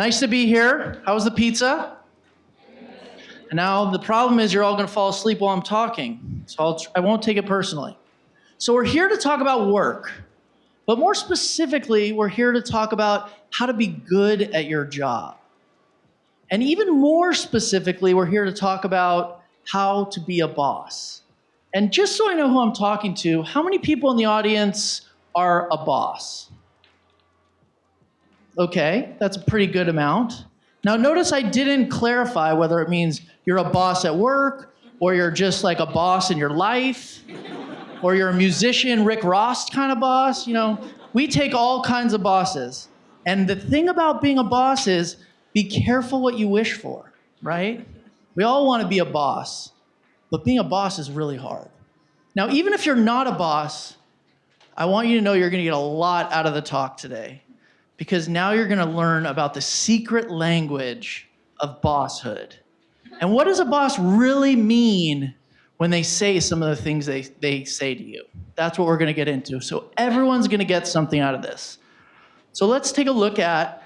Nice to be here. How was the pizza? And now the problem is you're all going to fall asleep while I'm talking, so I'll, I won't take it personally. So we're here to talk about work, but more specifically, we're here to talk about how to be good at your job. And even more specifically, we're here to talk about how to be a boss. And just so I know who I'm talking to, how many people in the audience are a boss? Okay, that's a pretty good amount. Now, notice I didn't clarify whether it means you're a boss at work, or you're just like a boss in your life, or you're a musician, Rick Ross kind of boss. You know, we take all kinds of bosses. And the thing about being a boss is be careful what you wish for, right? We all want to be a boss, but being a boss is really hard. Now, even if you're not a boss, I want you to know you're going to get a lot out of the talk today because now you're going to learn about the secret language of bosshood. And what does a boss really mean when they say some of the things they, they say to you? That's what we're going to get into. So everyone's going to get something out of this. So let's take a look at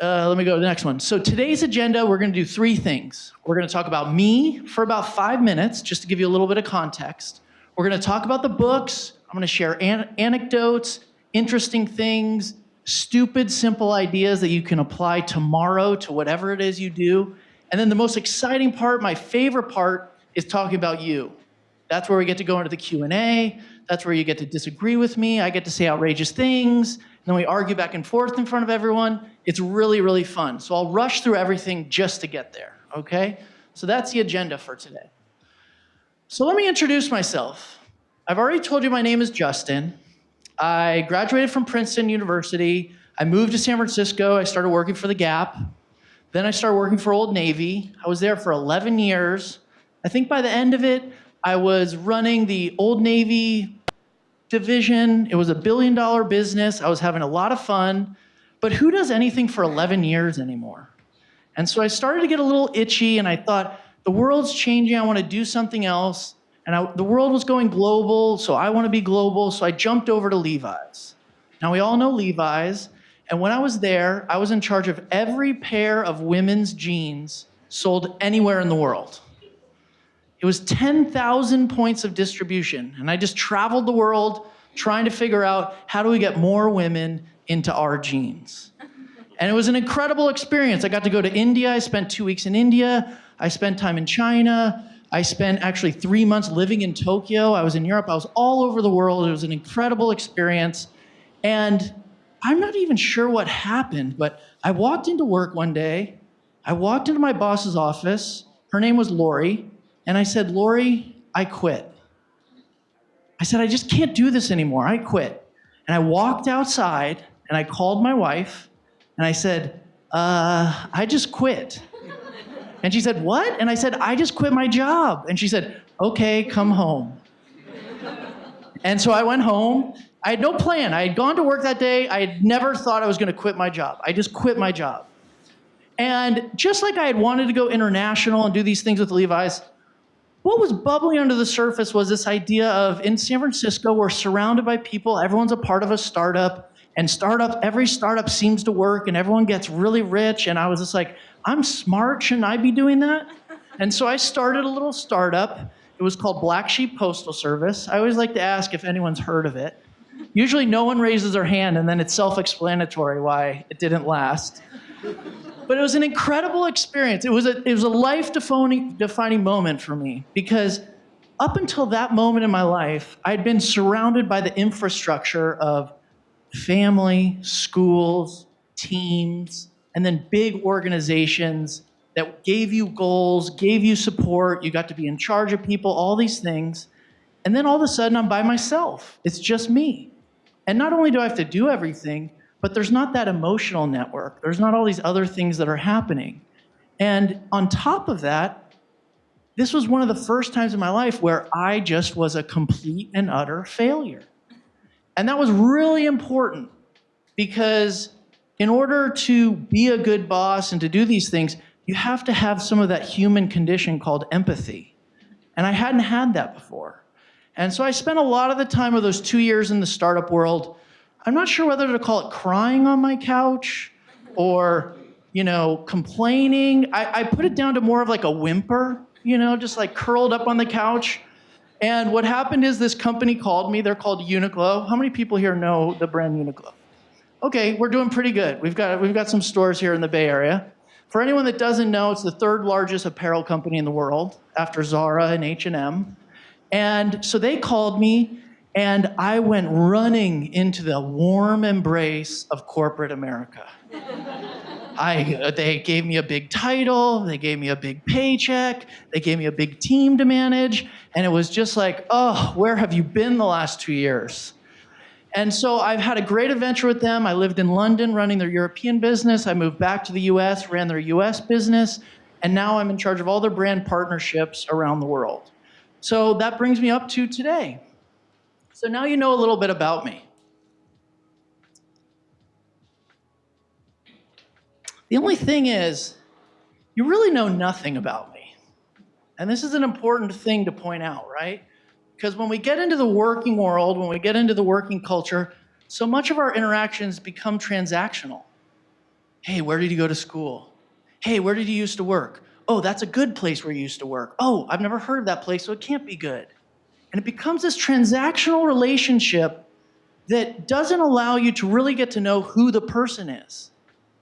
uh, let me go to the next one. So today's agenda, we're going to do three things. We're going to talk about me for about five minutes, just to give you a little bit of context. We're going to talk about the books. I'm going to share an anecdotes, interesting things, stupid, simple ideas that you can apply tomorrow to whatever it is you do. And then the most exciting part, my favorite part, is talking about you. That's where we get to go into the Q&A. That's where you get to disagree with me. I get to say outrageous things. And then we argue back and forth in front of everyone. It's really, really fun. So I'll rush through everything just to get there, okay? So that's the agenda for today. So let me introduce myself. I've already told you my name is Justin. I graduated from Princeton University. I moved to San Francisco. I started working for The Gap. Then I started working for Old Navy. I was there for 11 years. I think by the end of it, I was running the Old Navy division. It was a billion dollar business. I was having a lot of fun. But who does anything for 11 years anymore? And so I started to get a little itchy and I thought, the world's changing. I want to do something else. And I, the world was going global, so I want to be global. So I jumped over to Levi's. Now, we all know Levi's. And when I was there, I was in charge of every pair of women's jeans sold anywhere in the world. It was 10,000 points of distribution. And I just traveled the world trying to figure out how do we get more women into our jeans. And it was an incredible experience. I got to go to India. I spent two weeks in India. I spent time in China. I spent actually three months living in Tokyo. I was in Europe. I was all over the world. It was an incredible experience. And I'm not even sure what happened, but I walked into work one day. I walked into my boss's office. Her name was Lori. And I said, Lori, I quit. I said, I just can't do this anymore. I quit. And I walked outside and I called my wife and I said, uh, I just quit. And she said, What? And I said, I just quit my job. And she said, Okay, come home. And so I went home. I had no plan. I had gone to work that day. I had never thought I was going to quit my job. I just quit my job. And just like I had wanted to go international and do these things with Levi's, what was bubbling under the surface was this idea of in San Francisco, we're surrounded by people, everyone's a part of a startup, and startup, every startup seems to work, and everyone gets really rich. And I was just like, I'm smart, shouldn't I be doing that? And so I started a little startup. It was called Black Sheep Postal Service. I always like to ask if anyone's heard of it. Usually no one raises their hand, and then it's self explanatory why it didn't last. But it was an incredible experience. It was a, it was a life defining, defining moment for me because up until that moment in my life, I'd been surrounded by the infrastructure of family, schools, teams, and then big organizations that gave you goals, gave you support, you got to be in charge of people, all these things. And then all of a sudden, I'm by myself. It's just me. And not only do I have to do everything, but there's not that emotional network. There's not all these other things that are happening. And on top of that, this was one of the first times in my life where I just was a complete and utter failure. And that was really important because in order to be a good boss and to do these things, you have to have some of that human condition called empathy. And I hadn't had that before. And so I spent a lot of the time of those two years in the startup world I'm not sure whether to call it crying on my couch or, you know, complaining. I, I put it down to more of like a whimper, you know, just like curled up on the couch. And what happened is this company called me. They're called Uniqlo. How many people here know the brand Uniqlo? Okay, we're doing pretty good. We've got, we've got some stores here in the Bay Area. For anyone that doesn't know, it's the third largest apparel company in the world after Zara and H&M. And so they called me and I went running into the warm embrace of corporate America. I, they gave me a big title, they gave me a big paycheck, they gave me a big team to manage, and it was just like, oh, where have you been the last two years? And so I've had a great adventure with them. I lived in London running their European business. I moved back to the US, ran their US business, and now I'm in charge of all their brand partnerships around the world. So that brings me up to today. So now you know a little bit about me. The only thing is, you really know nothing about me. And this is an important thing to point out, right? Because when we get into the working world, when we get into the working culture, so much of our interactions become transactional. Hey, where did you go to school? Hey, where did you used to work? Oh, that's a good place where you used to work. Oh, I've never heard of that place, so it can't be good. And it becomes this transactional relationship that doesn't allow you to really get to know who the person is.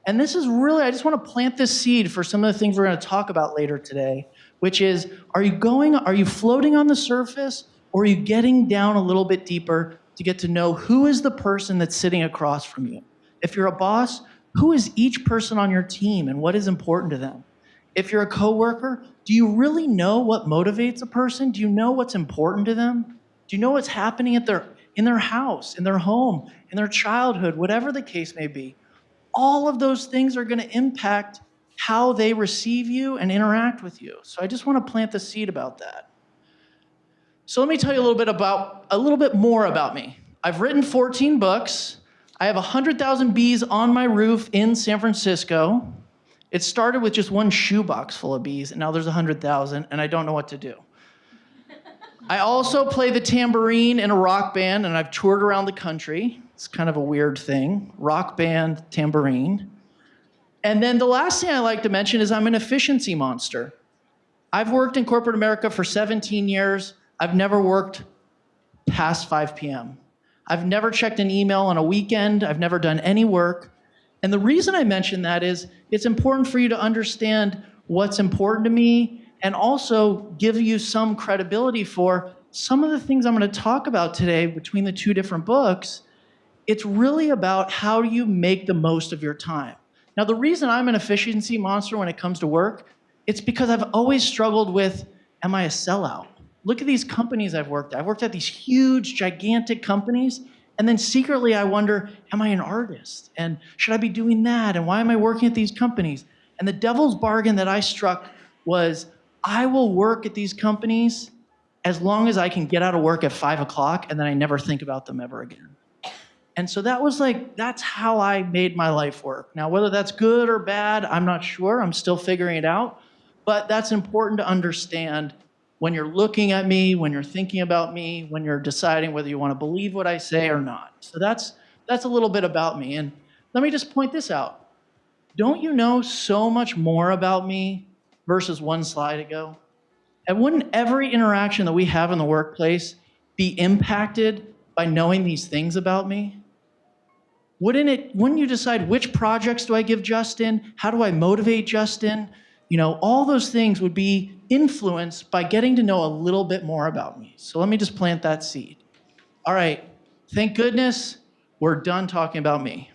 And this is really, I just want to plant this seed for some of the things we're going to talk about later today, which is, are you going, are you floating on the surface or are you getting down a little bit deeper to get to know who is the person that's sitting across from you? If you're a boss, who is each person on your team and what is important to them? If you're a coworker, do you really know what motivates a person? Do you know what's important to them? Do you know what's happening at their, in their house, in their home, in their childhood, whatever the case may be? All of those things are going to impact how they receive you and interact with you. So I just want to plant the seed about that. So let me tell you a little bit about a little bit more about me. I've written 14 books. I have 100,000 bees on my roof in San Francisco. It started with just one shoebox full of bees, and now there's 100,000, and I don't know what to do. I also play the tambourine in a rock band, and I've toured around the country. It's kind of a weird thing rock band, tambourine. And then the last thing I like to mention is I'm an efficiency monster. I've worked in corporate America for 17 years. I've never worked past 5 p.m. I've never checked an email on a weekend. I've never done any work. And the reason I mention that is it's important for you to understand what's important to me and also give you some credibility for some of the things I'm going to talk about today between the two different books. It's really about how do you make the most of your time. Now, the reason I'm an efficiency monster when it comes to work, it's because I've always struggled with, am I a sellout? Look at these companies I've worked at. I've worked at these huge, gigantic companies, and then secretly I wonder, am I an artist? And should I be doing that? And why am I working at these companies? And the devil's bargain that I struck was, I will work at these companies as long as I can get out of work at five o'clock and then I never think about them ever again. And so that was like, that's how I made my life work. Now, whether that's good or bad, I'm not sure. I'm still figuring it out. But that's important to understand when you're looking at me, when you're thinking about me, when you're deciding whether you want to believe what I say or not. So that's, that's a little bit about me. And let me just point this out. Don't you know so much more about me versus one slide ago? And wouldn't every interaction that we have in the workplace be impacted by knowing these things about me? Wouldn't it, wouldn't you decide which projects do I give Justin? How do I motivate Justin? You know, all those things would be influenced by getting to know a little bit more about me. So let me just plant that seed. All right, thank goodness we're done talking about me.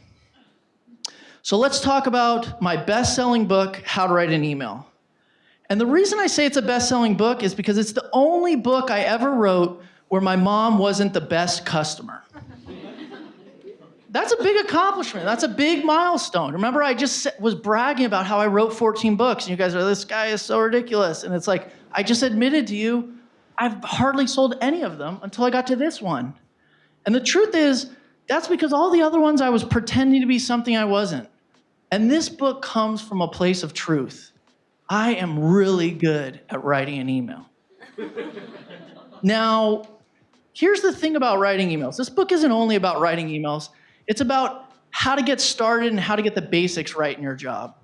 So let's talk about my best-selling book, How to Write an Email. And the reason I say it's a best-selling book is because it's the only book I ever wrote where my mom wasn't the best customer. That's a big accomplishment. That's a big milestone. Remember, I just was bragging about how I wrote 14 books, and you guys are, this guy is so ridiculous. And it's like, I just admitted to you, I've hardly sold any of them until I got to this one. And the truth is, that's because all the other ones I was pretending to be something I wasn't. And this book comes from a place of truth. I am really good at writing an email. now, here's the thing about writing emails this book isn't only about writing emails. It's about how to get started and how to get the basics right in your job.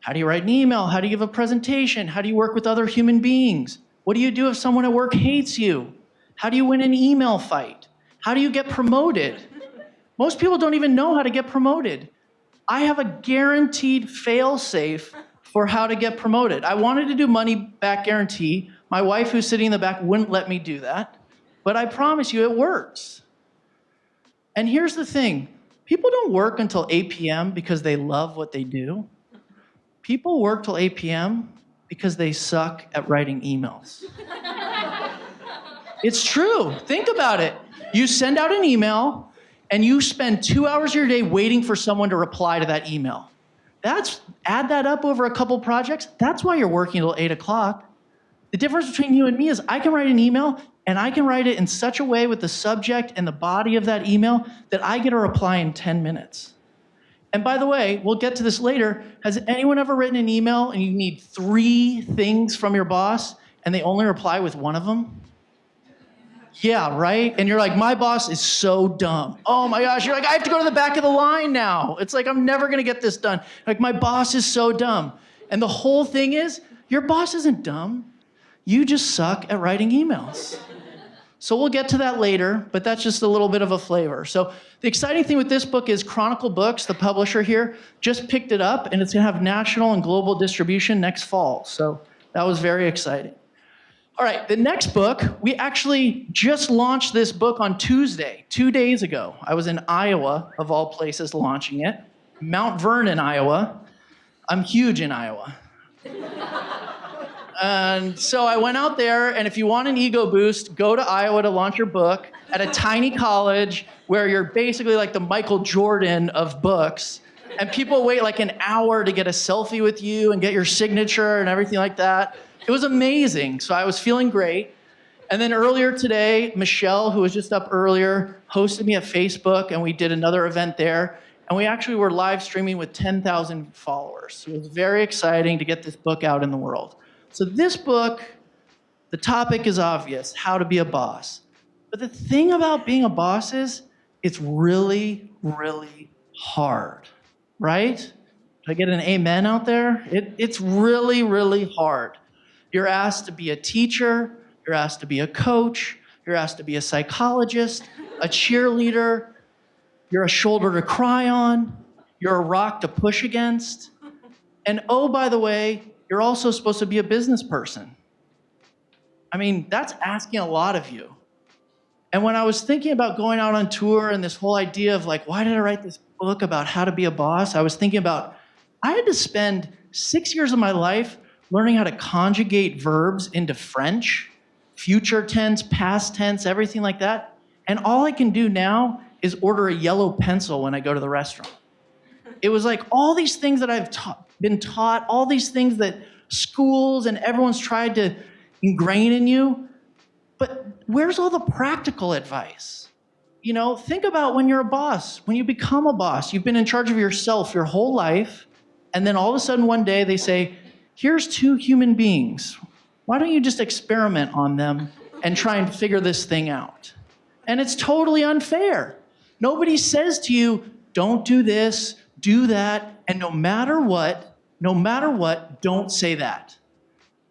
How do you write an email? How do you give a presentation? How do you work with other human beings? What do you do if someone at work hates you? How do you win an email fight? How do you get promoted? Most people don't even know how to get promoted. I have a guaranteed fail safe for how to get promoted. I wanted to do money back guarantee. My wife, who's sitting in the back, wouldn't let me do that. But I promise you, it works. And here's the thing people don't work until 8 p.m. because they love what they do. People work till 8 p.m. because they suck at writing emails. it's true. Think about it. You send out an email and you spend two hours of your day waiting for someone to reply to that email. That's add that up over a couple projects. That's why you're working till eight o'clock. The difference between you and me is I can write an email and I can write it in such a way with the subject and the body of that email that I get a reply in 10 minutes. And by the way, we'll get to this later. Has anyone ever written an email and you need three things from your boss and they only reply with one of them? Yeah, right? And you're like, my boss is so dumb. Oh my gosh, you're like, I have to go to the back of the line now. It's like, I'm never gonna get this done. Like, my boss is so dumb. And the whole thing is, your boss isn't dumb. You just suck at writing emails. So we'll get to that later, but that's just a little bit of a flavor. So the exciting thing with this book is Chronicle Books, the publisher here, just picked it up and it's gonna have national and global distribution next fall. So that was very exciting. All right, the next book, we actually just launched this book on Tuesday, two days ago. I was in Iowa, of all places, launching it. Mount Vernon, Iowa. I'm huge in Iowa. And so I went out there, and if you want an ego boost, go to Iowa to launch your book at a tiny college where you're basically like the Michael Jordan of books. And people wait like an hour to get a selfie with you and get your signature and everything like that. It was amazing. So I was feeling great. And then earlier today, Michelle, who was just up earlier, hosted me at Facebook, and we did another event there. And we actually were live streaming with 10,000 followers. So it was very exciting to get this book out in the world. So this book, the topic is obvious, how to be a boss. But the thing about being a boss is it's really, really hard, right? Did I get an amen out there? It, it's really, really hard. You're asked to be a teacher, you're asked to be a coach, you're asked to be a psychologist, a cheerleader, you're a shoulder to cry on, you're a rock to push against. And oh, by the way, you're also supposed to be a business person. I mean, that's asking a lot of you. And when I was thinking about going out on tour and this whole idea of like, why did I write this book about how to be a boss? I was thinking about, I had to spend six years of my life learning how to conjugate verbs into French, future tense, past tense, everything like that. And all I can do now is order a yellow pencil when I go to the restaurant. It was like all these things that I've ta been taught, all these things that schools and everyone's tried to ingrain in you. But where's all the practical advice? You know, think about when you're a boss, when you become a boss, you've been in charge of yourself your whole life, and then all of a sudden one day they say, here's two human beings. Why don't you just experiment on them and try and figure this thing out? And it's totally unfair. Nobody says to you, don't do this, do that, and no matter what, no matter what, don't say that.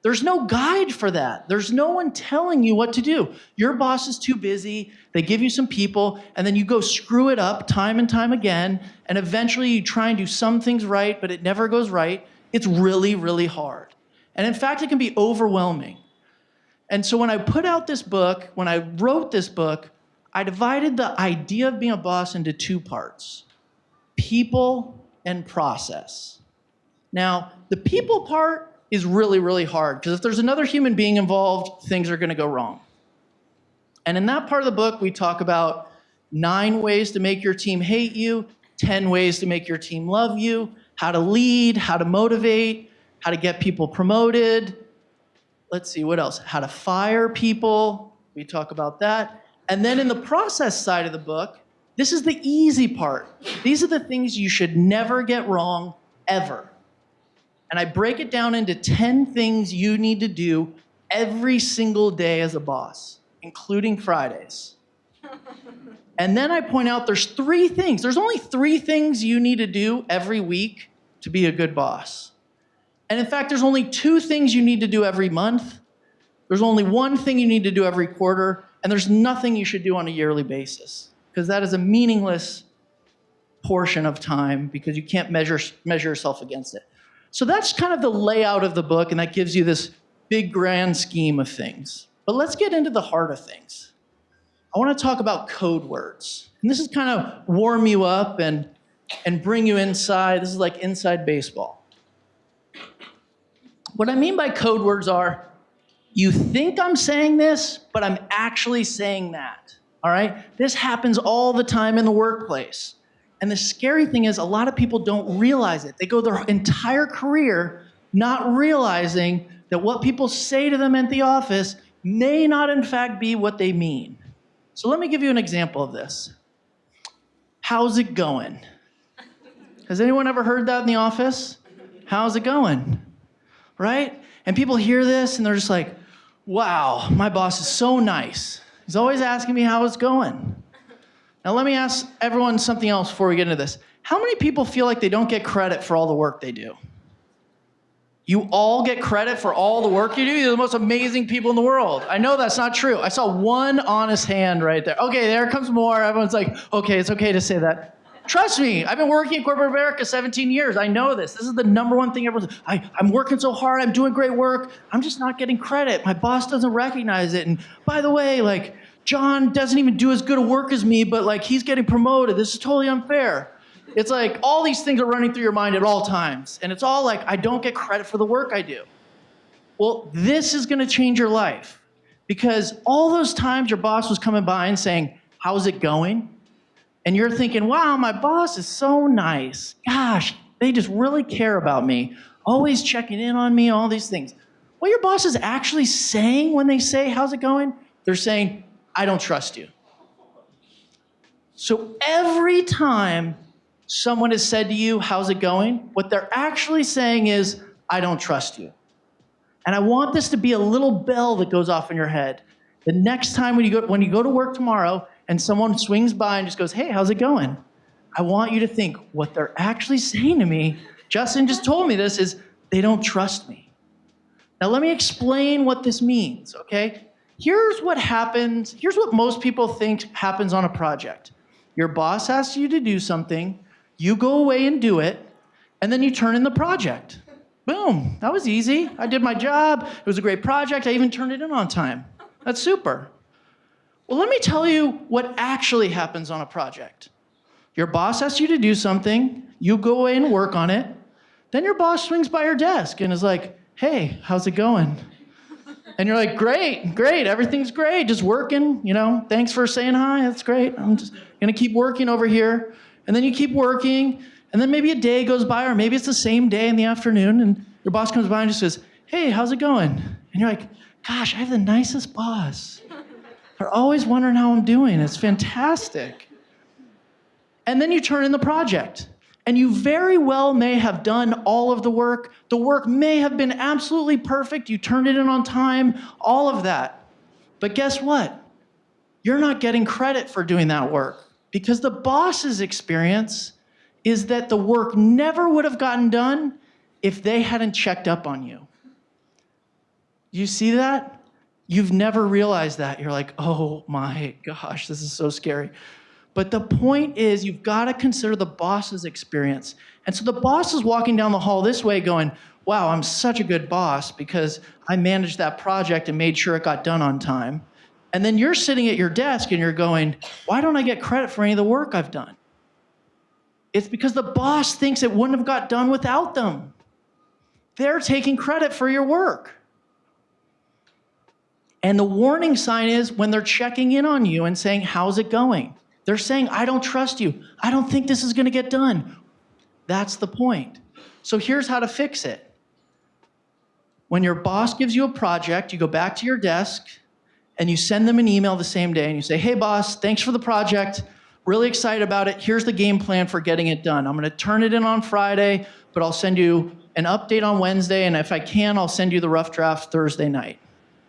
There's no guide for that. There's no one telling you what to do. Your boss is too busy. They give you some people, and then you go screw it up time and time again. And eventually you try and do some things right, but it never goes right. It's really, really hard. And in fact, it can be overwhelming. And so when I put out this book, when I wrote this book, I divided the idea of being a boss into two parts people and process. Now, the people part is really, really hard because if there's another human being involved, things are going to go wrong. And in that part of the book, we talk about nine ways to make your team hate you, 10 ways to make your team love you, how to lead, how to motivate, how to get people promoted. Let's see, what else? How to fire people. We talk about that. And then in the process side of the book, this is the easy part. These are the things you should never get wrong, ever. And I break it down into 10 things you need to do every single day as a boss, including Fridays. And then I point out there's three things. There's only three things you need to do every week to be a good boss. And in fact, there's only two things you need to do every month. There's only one thing you need to do every quarter, and there's nothing you should do on a yearly basis because that is a meaningless portion of time because you can't measure, measure yourself against it. So that's kind of the layout of the book, and that gives you this big grand scheme of things. But let's get into the heart of things. I want to talk about code words. And this is kind of warm you up and, and bring you inside. This is like inside baseball. What I mean by code words are you think I'm saying this, but I'm actually saying that. All right? This happens all the time in the workplace. And the scary thing is, a lot of people don't realize it. They go their entire career not realizing that what people say to them at the office may not, in fact, be what they mean. So let me give you an example of this. How's it going? Has anyone ever heard that in the office? How's it going? Right? And people hear this and they're just like, wow, my boss is so nice. He's always asking me how it's going. Now, let me ask everyone something else before we get into this. How many people feel like they don't get credit for all the work they do? You all get credit for all the work you do? You're the most amazing people in the world. I know that's not true. I saw one honest hand right there. Okay, there comes more. Everyone's like, okay, it's okay to say that. Trust me, I've been working in corporate America 17 years. I know this. This is the number one thing everyone's, I, I'm working so hard, I'm doing great work. I'm just not getting credit. My boss doesn't recognize it. And by the way, like, John doesn't even do as good a work as me, but like he's getting promoted. This is totally unfair. It's like all these things are running through your mind at all times. And it's all like, I don't get credit for the work I do. Well, this is gonna change your life because all those times your boss was coming by and saying, How's it going? And you're thinking, Wow, my boss is so nice. Gosh, they just really care about me, always checking in on me, all these things. What your boss is actually saying when they say, How's it going? They're saying, I don't trust you. So every time someone has said to you, How's it going? What they're actually saying is, I don't trust you. And I want this to be a little bell that goes off in your head. The next time when you go, when you go to work tomorrow and someone swings by and just goes, Hey, how's it going? I want you to think what they're actually saying to me, Justin just told me this, is they don't trust me. Now, let me explain what this means, okay? Here's what happens, here's what most people think happens on a project. Your boss asks you to do something, you go away and do it, and then you turn in the project. Boom, that was easy. I did my job, it was a great project, I even turned it in on time. That's super. Well, let me tell you what actually happens on a project. Your boss asks you to do something, you go away and work on it, then your boss swings by your desk and is like, hey, how's it going? And you're like, great, great, everything's great, just working, you know, thanks for saying hi, that's great. I'm just gonna keep working over here. And then you keep working, and then maybe a day goes by, or maybe it's the same day in the afternoon, and your boss comes by and just says, hey, how's it going? And you're like, gosh, I have the nicest boss. They're always wondering how I'm doing. It's fantastic. And then you turn in the project. And you very well may have done all of the work. The work may have been absolutely perfect. You turned it in on time, all of that. But guess what? You're not getting credit for doing that work because the boss's experience is that the work never would have gotten done if they hadn't checked up on you. You see that? You've never realized that. You're like, oh my gosh, this is so scary. But the point is, you've got to consider the boss's experience. And so the boss is walking down the hall this way going, wow, I'm such a good boss because I managed that project and made sure it got done on time. And then you're sitting at your desk and you're going, why don't I get credit for any of the work I've done? It's because the boss thinks it wouldn't have got done without them. They're taking credit for your work. And the warning sign is when they're checking in on you and saying, how's it going? They're saying, I don't trust you. I don't think this is going to get done. That's the point. So here's how to fix it. When your boss gives you a project, you go back to your desk and you send them an email the same day and you say, Hey, boss, thanks for the project. Really excited about it. Here's the game plan for getting it done. I'm going to turn it in on Friday, but I'll send you an update on Wednesday. And if I can, I'll send you the rough draft Thursday night.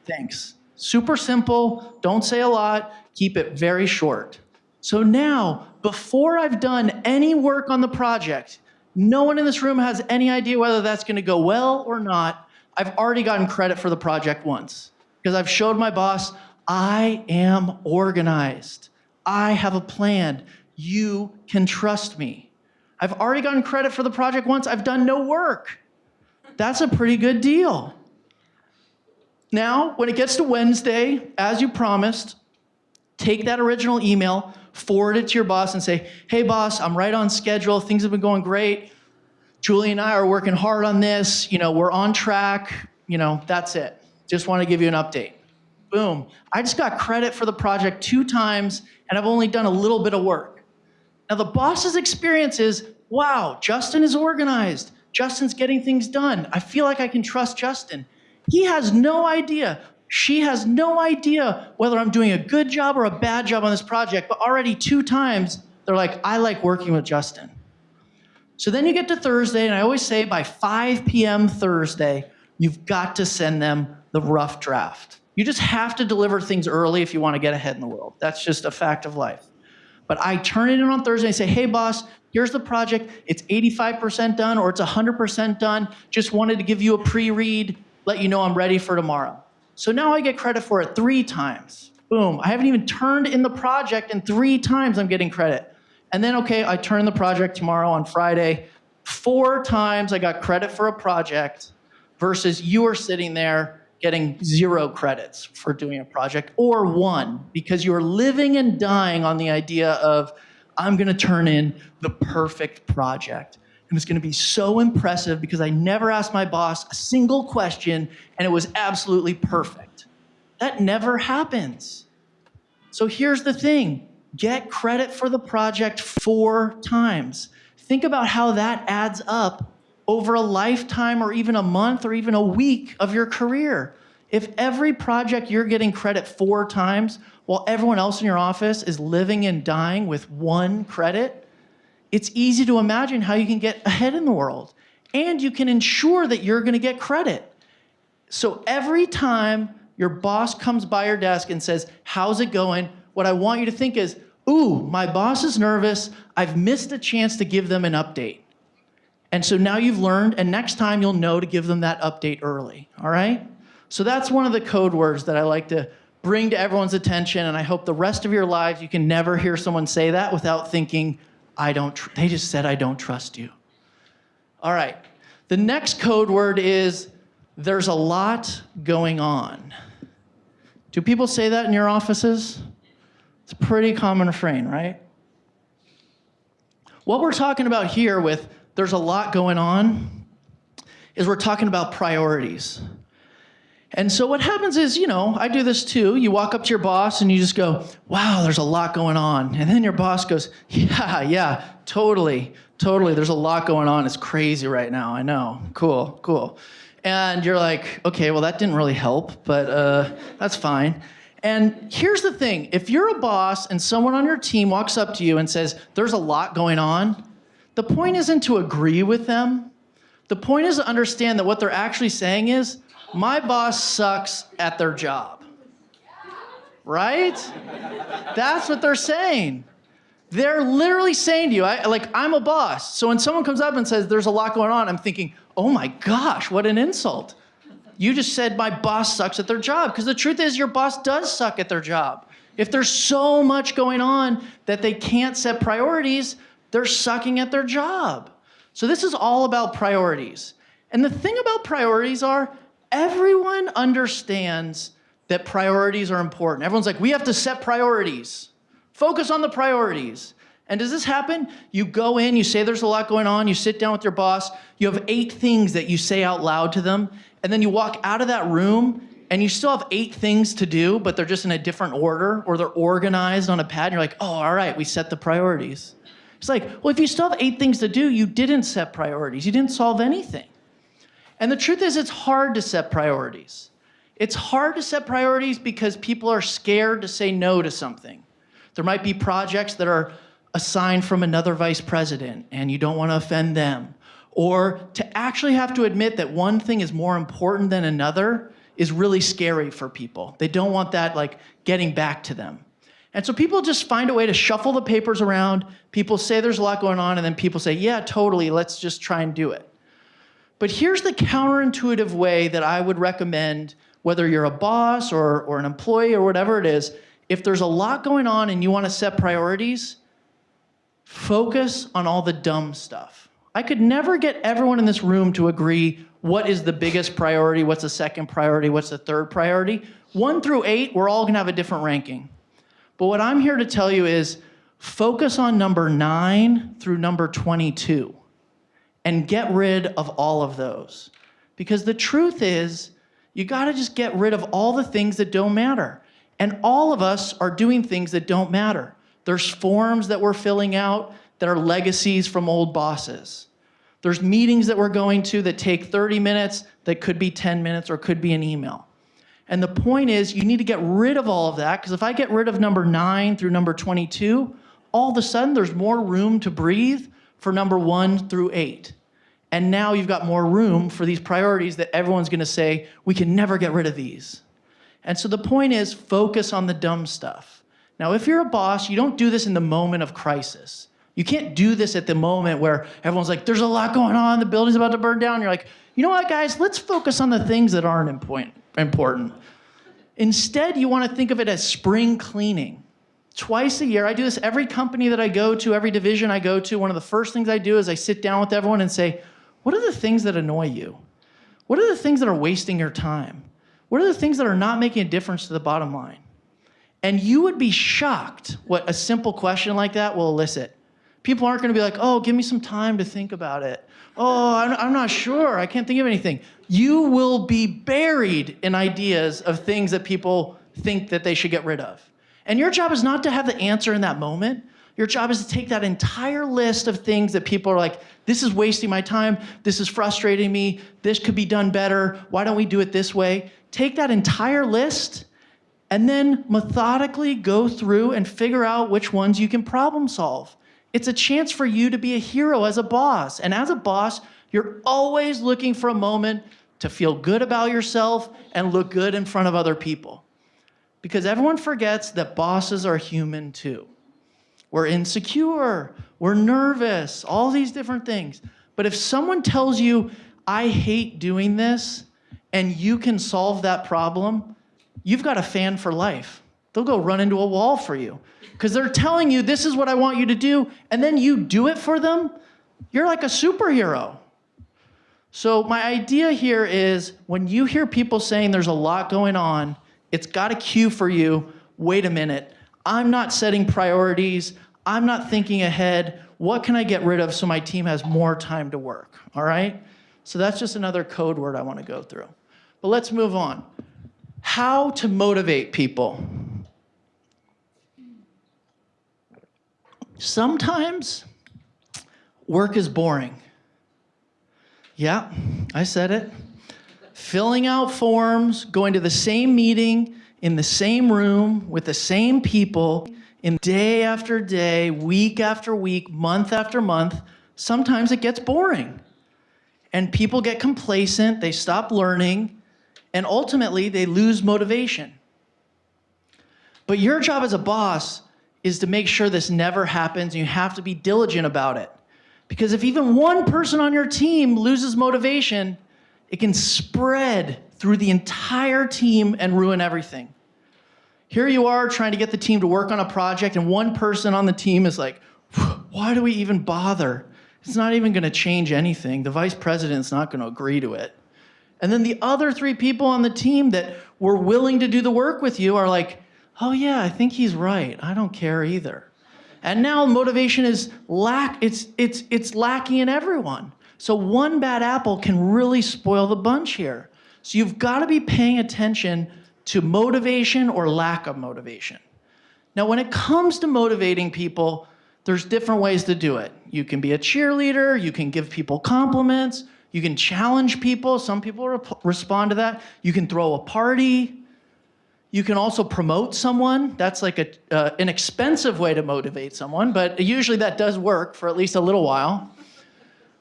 Thanks. Super simple. Don't say a lot. Keep it very short. So now, before I've done any work on the project, no one in this room has any idea whether that's going to go well or not. I've already gotten credit for the project once because I've showed my boss I am organized. I have a plan. You can trust me. I've already gotten credit for the project once. I've done no work. That's a pretty good deal. Now, when it gets to Wednesday, as you promised, take that original email, forward it to your boss, and say, hey, boss, I'm right on schedule. Things have been going great. Julie and I are working hard on this. You know, we're on track. You know, that's it. Just want to give you an update. Boom. I just got credit for the project two times, and I've only done a little bit of work. Now, the boss's experience is wow, Justin is organized. Justin's getting things done. I feel like I can trust Justin. He has no idea. She has no idea whether I'm doing a good job or a bad job on this project, but already two times they're like, I like working with Justin. So then you get to Thursday, and I always say by 5 p.m. Thursday, you've got to send them the rough draft. You just have to deliver things early if you want to get ahead in the world. That's just a fact of life. But I turn it in on Thursday and say, hey, boss, here's the project. It's 85% done or it's 100% done. Just wanted to give you a pre read, let you know I'm ready for tomorrow. So now I get credit for it three times. Boom. I haven't even turned in the project, and three times I'm getting credit. And then, okay, I turn the project tomorrow on Friday. Four times I got credit for a project versus you are sitting there getting zero credits for doing a project or one because you're living and dying on the idea of I'm going to turn in the perfect project. And it's going to be so impressive because I never asked my boss a single question and it was absolutely perfect. That never happens. So here's the thing get credit for the project four times. Think about how that adds up over a lifetime or even a month or even a week of your career. If every project you're getting credit four times while everyone else in your office is living and dying with one credit, it's easy to imagine how you can get ahead in the world. And you can ensure that you're going to get credit. So every time your boss comes by your desk and says, How's it going? What I want you to think is, Ooh, my boss is nervous. I've missed a chance to give them an update. And so now you've learned, and next time you'll know to give them that update early, all right? So that's one of the code words that I like to bring to everyone's attention, and I hope the rest of your lives you can never hear someone say that without thinking, I don't, they just said, I don't trust you. All right, the next code word is there's a lot going on. Do people say that in your offices? It's a pretty common refrain, right? What we're talking about here with there's a lot going on is we're talking about priorities. And so what happens is, you know, I do this too. You walk up to your boss and you just go, wow, there's a lot going on. And then your boss goes, yeah, yeah, totally, totally. There's a lot going on. It's crazy right now. I know. Cool, cool. And you're like, okay, well, that didn't really help, but uh, that's fine. And here's the thing if you're a boss and someone on your team walks up to you and says, there's a lot going on, the point isn't to agree with them. The point is to understand that what they're actually saying is, my boss sucks at their job. Right? That's what they're saying. They're literally saying to you, I, like, I'm a boss. So when someone comes up and says, there's a lot going on, I'm thinking, oh my gosh, what an insult. You just said my boss sucks at their job. Because the truth is, your boss does suck at their job. If there's so much going on that they can't set priorities, they're sucking at their job. So this is all about priorities. And the thing about priorities are everyone understands that priorities are important. Everyone's like, we have to set priorities. Focus on the priorities. And does this happen? You go in, you say there's a lot going on, you sit down with your boss, you have eight things that you say out loud to them, and then you walk out of that room and you still have eight things to do, but they're just in a different order or they're organized on a pad. And you're like, oh, all right, we set the priorities. It's like, well, if you still have eight things to do, you didn't set priorities. You didn't solve anything. And the truth is, it's hard to set priorities. It's hard to set priorities because people are scared to say no to something. There might be projects that are assigned from another vice president and you don't want to offend them. Or to actually have to admit that one thing is more important than another is really scary for people. They don't want that like getting back to them. And so people just find a way to shuffle the papers around. People say there's a lot going on, and then people say, yeah, totally, let's just try and do it. But here's the counterintuitive way that I would recommend, whether you're a boss or, or an employee or whatever it is, if there's a lot going on and you want to set priorities, focus on all the dumb stuff. I could never get everyone in this room to agree what is the biggest priority, what's the second priority, what's the third priority. One through eight, we're all gonna have a different ranking. But what I'm here to tell you is focus on number nine through number 22 and get rid of all of those. Because the truth is, you gotta just get rid of all the things that don't matter. And all of us are doing things that don't matter. There's forms that we're filling out that are legacies from old bosses. There's meetings that we're going to that take 30 minutes that could be 10 minutes or could be an email. And the point is you need to get rid of all of that because if I get rid of number nine through number 22, all of a sudden there's more room to breathe for number one through eight. And now you've got more room for these priorities that everyone's gonna say, we can never get rid of these. And so the point is focus on the dumb stuff. Now, if you're a boss, you don't do this in the moment of crisis. You can't do this at the moment where everyone's like, there's a lot going on, the building's about to burn down. You're like, you know what, guys, let's focus on the things that aren't important. Instead, you want to think of it as spring cleaning. Twice a year, I do this every company that I go to, every division I go to. One of the first things I do is I sit down with everyone and say, what are the things that annoy you? What are the things that are wasting your time? What are the things that are not making a difference to the bottom line? And you would be shocked what a simple question like that will elicit. People aren't going to be like, oh, give me some time to think about it. Oh, I'm, I'm not sure. I can't think of anything. You will be buried in ideas of things that people think that they should get rid of. And your job is not to have the answer in that moment. Your job is to take that entire list of things that people are like, this is wasting my time, this is frustrating me, this could be done better, why don't we do it this way? Take that entire list and then methodically go through and figure out which ones you can problem solve. It's a chance for you to be a hero as a boss. And as a boss, you're always looking for a moment to feel good about yourself and look good in front of other people. Because everyone forgets that bosses are human too. We're insecure, we're nervous, all these different things. But if someone tells you, I hate doing this, and you can solve that problem, you've got a fan for life. They'll go run into a wall for you because they're telling you this is what I want you to do, and then you do it for them, you're like a superhero. So my idea here is when you hear people saying there's a lot going on, it's got a cue for you, wait a minute, I'm not setting priorities, I'm not thinking ahead, what can I get rid of so my team has more time to work, all right? So that's just another code word I wanna go through. But let's move on. How to motivate people. Sometimes work is boring. Yeah, I said it. Filling out forms, going to the same meeting, in the same room, with the same people, in day after day, week after week, month after month, sometimes it gets boring. And people get complacent, they stop learning, and ultimately they lose motivation. But your job as a boss is to make sure this never happens. and You have to be diligent about it. Because if even one person on your team loses motivation, it can spread through the entire team and ruin everything. Here you are trying to get the team to work on a project and one person on the team is like, why do we even bother? It's not even gonna change anything. The vice president's not gonna agree to it. And then the other three people on the team that were willing to do the work with you are like, oh yeah, I think he's right. I don't care either. And now motivation is lack, it's, it's, it's lacking in everyone. So one bad apple can really spoil the bunch here. So you've gotta be paying attention to motivation or lack of motivation. Now, when it comes to motivating people, there's different ways to do it. You can be a cheerleader, you can give people compliments, you can challenge people, some people re respond to that. You can throw a party, you can also promote someone. That's like a, uh, an expensive way to motivate someone, but usually that does work for at least a little while.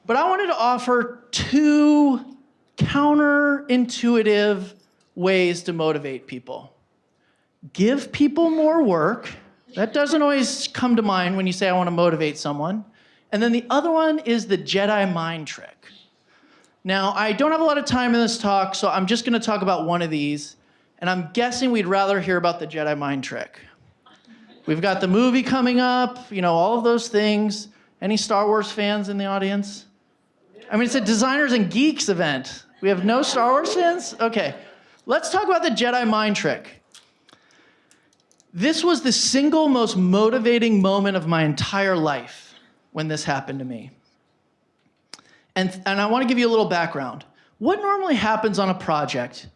But I wanted to offer two counterintuitive ways to motivate people. Give people more work That doesn't always come to mind when you say, I want to motivate someone. And then the other one is the Jedi mind trick. Now, I don't have a lot of time in this talk, so I'm just going to talk about one of these. And I'm guessing we'd rather hear about the Jedi mind trick. We've got the movie coming up, you know, all of those things. Any Star Wars fans in the audience? I mean, it's a designers and geeks event. We have no Star Wars fans? Okay. Let's talk about the Jedi mind trick. This was the single most motivating moment of my entire life when this happened to me. And, and I want to give you a little background. What normally happens on a project?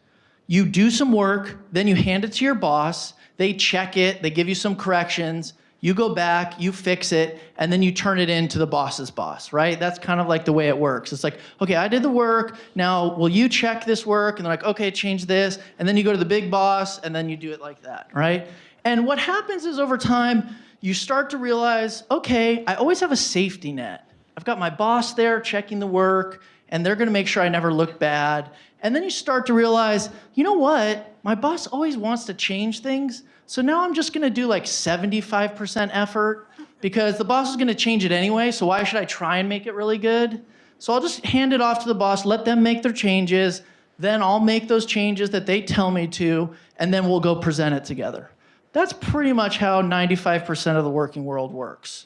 You do some work, then you hand it to your boss, they check it, they give you some corrections, you go back, you fix it, and then you turn it in to the boss's boss, right? That's kind of like the way it works. It's like, okay, I did the work, now will you check this work? And they're like, okay, change this. And then you go to the big boss, and then you do it like that, right? And what happens is over time, you start to realize, okay, I always have a safety net. I've got my boss there checking the work, and they're gonna make sure I never look bad. And then you start to realize, you know what? My boss always wants to change things, so now I'm just gonna do like 75% effort because the boss is gonna change it anyway, so why should I try and make it really good? So I'll just hand it off to the boss, let them make their changes, then I'll make those changes that they tell me to, and then we'll go present it together. That's pretty much how 95% of the working world works.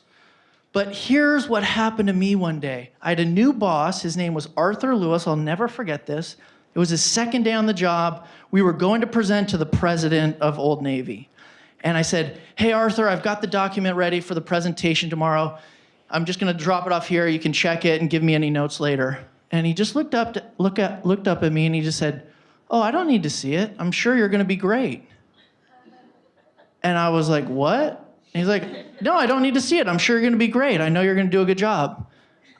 But here's what happened to me one day. I had a new boss, his name was Arthur Lewis, I'll never forget this. It was his second day on the job. We were going to present to the president of Old Navy. And I said, hey, Arthur, I've got the document ready for the presentation tomorrow. I'm just gonna drop it off here. You can check it and give me any notes later. And he just looked up, to, look at, looked up at me and he just said, oh, I don't need to see it. I'm sure you're gonna be great. And I was like, what? And he's like, no, I don't need to see it. I'm sure you're gonna be great. I know you're gonna do a good job.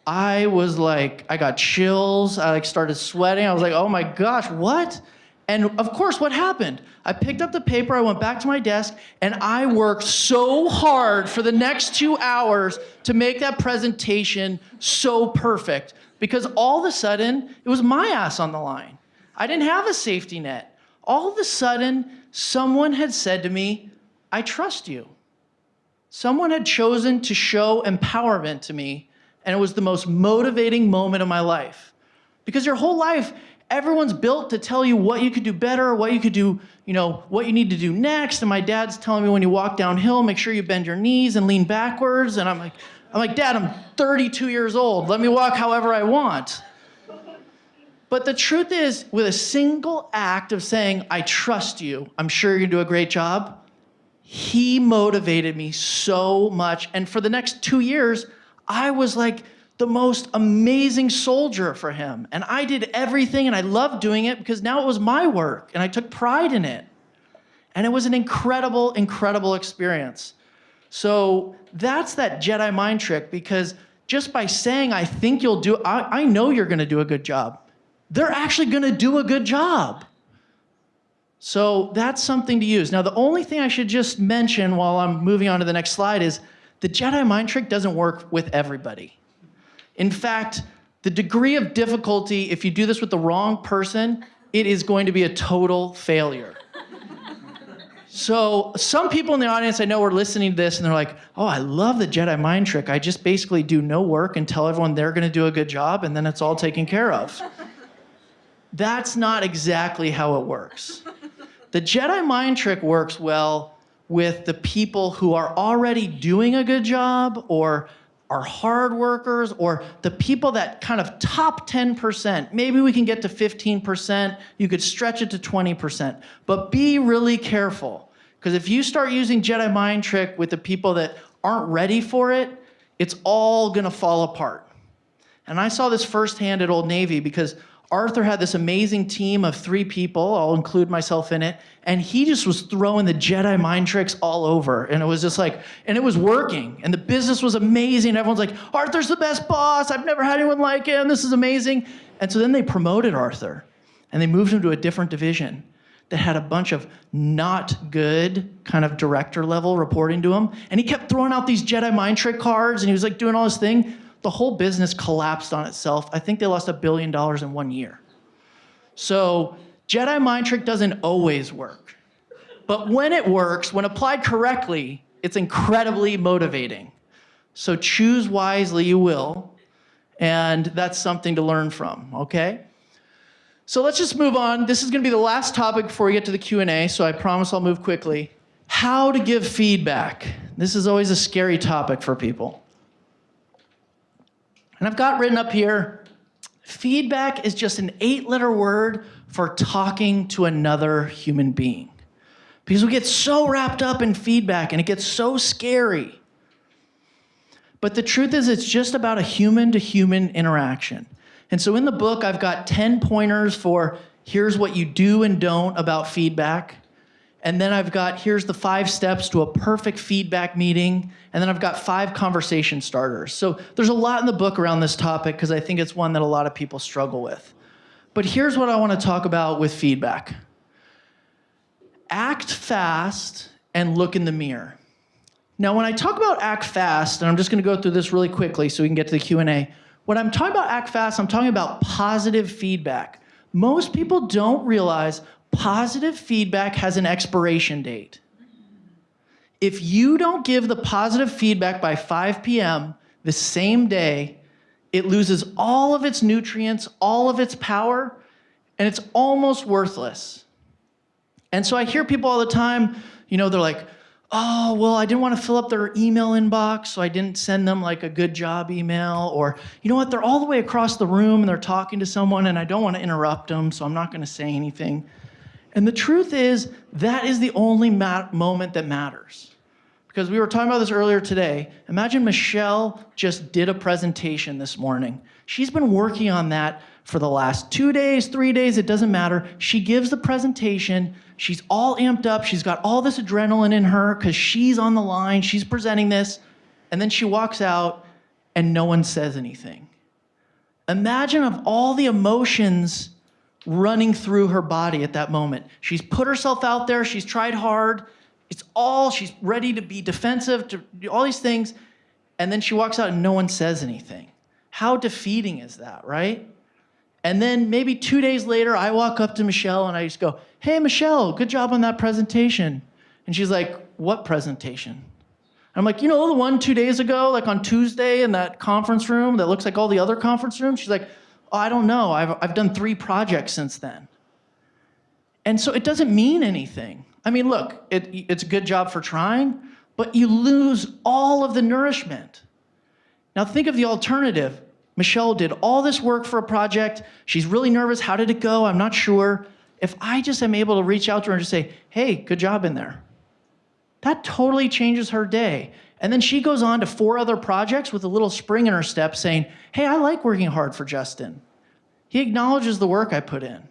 I was like, I got chills. I like started sweating. I was like, oh my gosh, what? And of course, what happened? I picked up the paper, I went back to my desk, and I worked so hard for the next two hours to make that presentation so perfect because all of a sudden, it was my ass on the line. I didn't have a safety net. All of a sudden, someone had said to me, I trust you. Someone had chosen to show empowerment to me, and it was the most motivating moment of my life. Because your whole life, everyone's built to tell you what you could do better, what you could do, you know, what you need to do next. And my dad's telling me when you walk downhill, make sure you bend your knees and lean backwards. And I'm like, I'm like, Dad, I'm 32 years old. Let me walk however I want. But the truth is, with a single act of saying, I trust you, I'm sure gonna do a great job, he motivated me so much. And for the next two years, I was like the most amazing soldier for him. And I did everything and I loved doing it because now it was my work and I took pride in it. And it was an incredible, incredible experience. So that's that Jedi mind trick because just by saying, I think you'll do, I, I know you're gonna do a good job. They're actually gonna do a good job. So that's something to use. Now, the only thing I should just mention while I'm moving on to the next slide is the Jedi mind trick doesn't work with everybody. In fact, the degree of difficulty, if you do this with the wrong person, it is going to be a total failure. so some people in the audience I know are listening to this and they're like, oh, I love the Jedi mind trick. I just basically do no work and tell everyone they're gonna do a good job and then it's all taken care of. That's not exactly how it works. The Jedi mind trick works well with the people who are already doing a good job or are hard workers or the people that kind of top 10%. Maybe we can get to 15%. You could stretch it to 20%. But be really careful because if you start using Jedi mind trick with the people that aren't ready for it, it's all gonna fall apart. And I saw this firsthand at Old Navy because Arthur had this amazing team of three people, I'll include myself in it, and he just was throwing the Jedi mind tricks all over. And it was just like, and it was working. And the business was amazing. Everyone's like, Arthur's the best boss. I've never had anyone like him. This is amazing. And so then they promoted Arthur and they moved him to a different division that had a bunch of not good kind of director level reporting to him. And he kept throwing out these Jedi mind trick cards and he was like doing all this thing the whole business collapsed on itself. I think they lost a billion dollars in one year. So Jedi mind trick doesn't always work. But when it works, when applied correctly, it's incredibly motivating. So choose wisely, you will. And that's something to learn from, okay? So let's just move on. This is going to be the last topic before we get to the Q&A, so I promise I'll move quickly. How to give feedback. This is always a scary topic for people. And I've got written up here, feedback is just an eight-letter word for talking to another human being. Because we get so wrapped up in feedback and it gets so scary. But the truth is, it's just about a human to human interaction. And so in the book, I've got 10 pointers for here's what you do and don't about feedback. And then I've got here's the five steps to a perfect feedback meeting. And then I've got five conversation starters. So there's a lot in the book around this topic because I think it's one that a lot of people struggle with. But here's what I want to talk about with feedback act fast and look in the mirror. Now, when I talk about act fast, and I'm just going to go through this really quickly so we can get to the Q&A. When I'm talking about act fast, I'm talking about positive feedback. Most people don't realize positive feedback has an expiration date. If you don't give the positive feedback by 5 p.m. the same day, it loses all of its nutrients, all of its power, and it's almost worthless. And so I hear people all the time, you know, they're like, oh, well, I didn't want to fill up their email inbox, so I didn't send them like a good job email. Or, you know what, they're all the way across the room and they're talking to someone and I don't want to interrupt them, so I'm not going to say anything. And the truth is, that is the only moment that matters. Because we were talking about this earlier today. Imagine Michelle just did a presentation this morning. She's been working on that for the last two days, three days, it doesn't matter. She gives the presentation. She's all amped up. She's got all this adrenaline in her because she's on the line. She's presenting this. And then she walks out and no one says anything. Imagine of all the emotions running through her body at that moment. She's put herself out there. She's tried hard. It's all, she's ready to be defensive, to do all these things. And then she walks out and no one says anything. How defeating is that, right? And then maybe two days later, I walk up to Michelle and I just go, Hey, Michelle, good job on that presentation. And she's like, What presentation? I'm like, You know, the one two days ago, like on Tuesday in that conference room that looks like all the other conference rooms? She's like, Oh, I don't know. I've, I've done three projects since then. And so it doesn't mean anything. I mean, look, it, it's a good job for trying, but you lose all of the nourishment. Now think of the alternative. Michelle did all this work for a project. She's really nervous. How did it go? I'm not sure. If I just am able to reach out to her and just say, hey, good job in there, that totally changes her day. And then she goes on to four other projects with a little spring in her step saying, hey, I like working hard for Justin. He acknowledges the work I put in.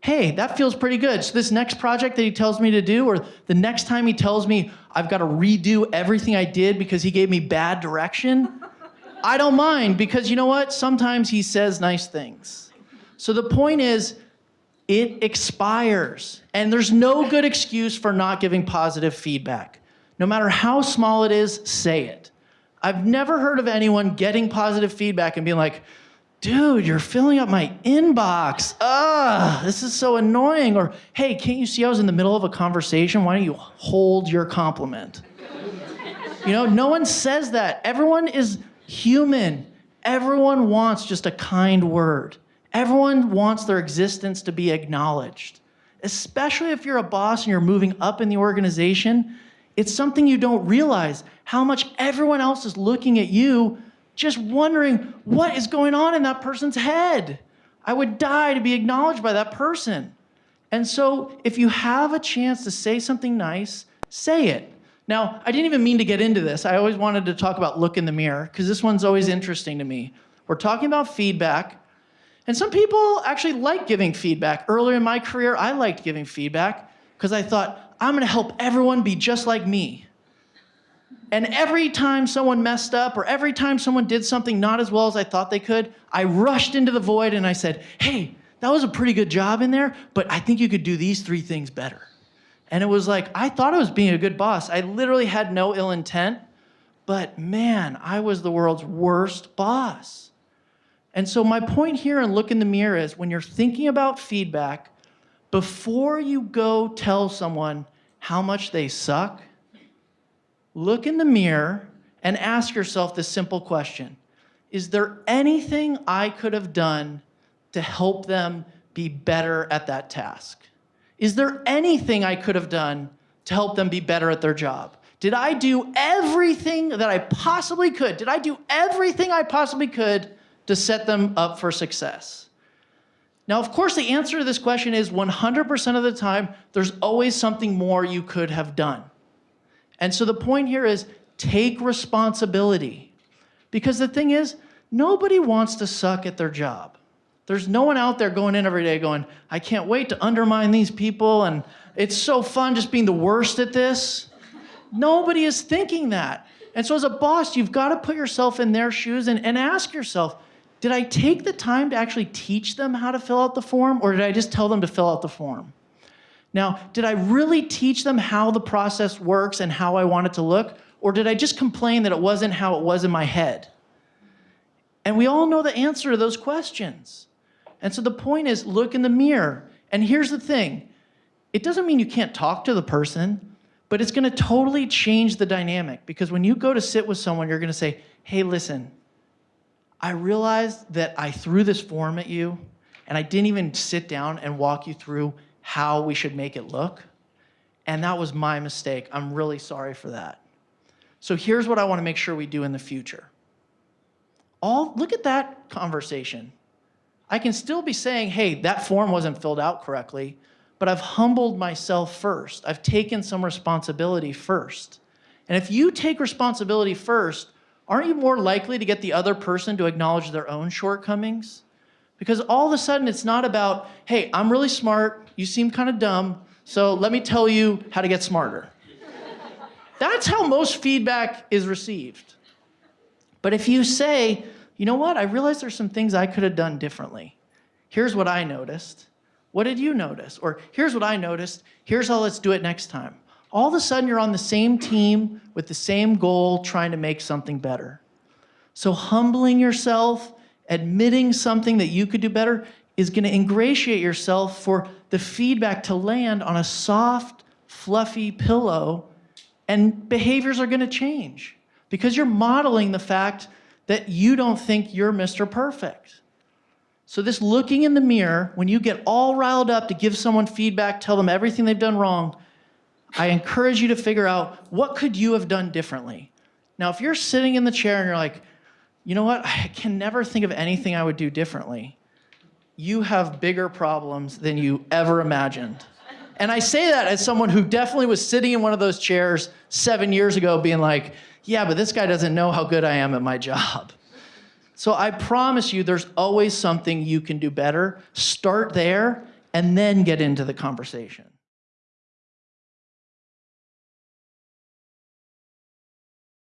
Hey, that feels pretty good. So this next project that he tells me to do, or the next time he tells me I've got to redo everything I did because he gave me bad direction, I don't mind because you know what? Sometimes he says nice things. So the point is, it expires. And there's no good excuse for not giving positive feedback. No matter how small it is, say it. I've never heard of anyone getting positive feedback and being like, dude, you're filling up my inbox. Ugh, this is so annoying. Or, hey, can't you see I was in the middle of a conversation? Why don't you hold your compliment? you know, no one says that. Everyone is human. Everyone wants just a kind word. Everyone wants their existence to be acknowledged. Especially if you're a boss and you're moving up in the organization, it's something you don't realize how much everyone else is looking at you, just wondering what is going on in that person's head. I would die to be acknowledged by that person. And so, if you have a chance to say something nice, say it. Now, I didn't even mean to get into this. I always wanted to talk about look in the mirror because this one's always interesting to me. We're talking about feedback, and some people actually like giving feedback. Earlier in my career, I liked giving feedback because I thought, I'm going to help everyone be just like me. And every time someone messed up or every time someone did something not as well as I thought they could, I rushed into the void and I said, hey, that was a pretty good job in there, but I think you could do these three things better. And it was like, I thought I was being a good boss. I literally had no ill intent, but man, I was the world's worst boss. And so my point here and look in the mirror is when you're thinking about feedback, before you go tell someone how much they suck, look in the mirror and ask yourself this simple question Is there anything I could have done to help them be better at that task? Is there anything I could have done to help them be better at their job? Did I do everything that I possibly could? Did I do everything I possibly could to set them up for success? Now, of course, the answer to this question is 100% of the time, there's always something more you could have done. And so the point here is take responsibility. Because the thing is, nobody wants to suck at their job. There's no one out there going in every day going, I can't wait to undermine these people, and it's so fun just being the worst at this. Nobody is thinking that. And so, as a boss, you've got to put yourself in their shoes and, and ask yourself did I take the time to actually teach them how to fill out the form, or did I just tell them to fill out the form? Now, did I really teach them how the process works and how I want it to look, or did I just complain that it wasn't how it was in my head? And we all know the answer to those questions. And so the point is look in the mirror. And here's the thing it doesn't mean you can't talk to the person but it's going to totally change the dynamic because when you go to sit with someone, you're going to say, hey, listen, I realized that I threw this form at you and I didn't even sit down and walk you through how we should make it look. And that was my mistake. I'm really sorry for that. So here's what I want to make sure we do in the future. All look at that conversation. I can still be saying, hey, that form wasn't filled out correctly, but I've humbled myself first. I've taken some responsibility first. And if you take responsibility first, aren't you more likely to get the other person to acknowledge their own shortcomings? Because all of a sudden it's not about, hey, I'm really smart, you seem kind of dumb, so let me tell you how to get smarter. That's how most feedback is received. But if you say, you know what, I realize there's some things I could have done differently. Here's what I noticed. What did you notice? Or here's what I noticed. Here's how let's do it next time. All of a sudden, you're on the same team with the same goal, trying to make something better. So, humbling yourself, admitting something that you could do better, is going to ingratiate yourself for the feedback to land on a soft, fluffy pillow, and behaviors are going to change because you're modeling the fact that you don't think you're Mr. Perfect. So, this looking in the mirror, when you get all riled up to give someone feedback, tell them everything they've done wrong, I encourage you to figure out what could you have done differently. Now, if you're sitting in the chair and you're like, you know what, I can never think of anything I would do differently, you have bigger problems than you ever imagined. And I say that as someone who definitely was sitting in one of those chairs seven years ago, being like, yeah, but this guy doesn't know how good I am at my job. So I promise you, there's always something you can do better. Start there and then get into the conversation.